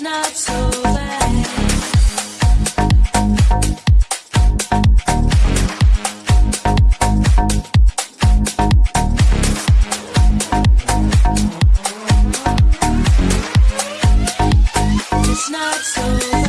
it's not so bad. It's not so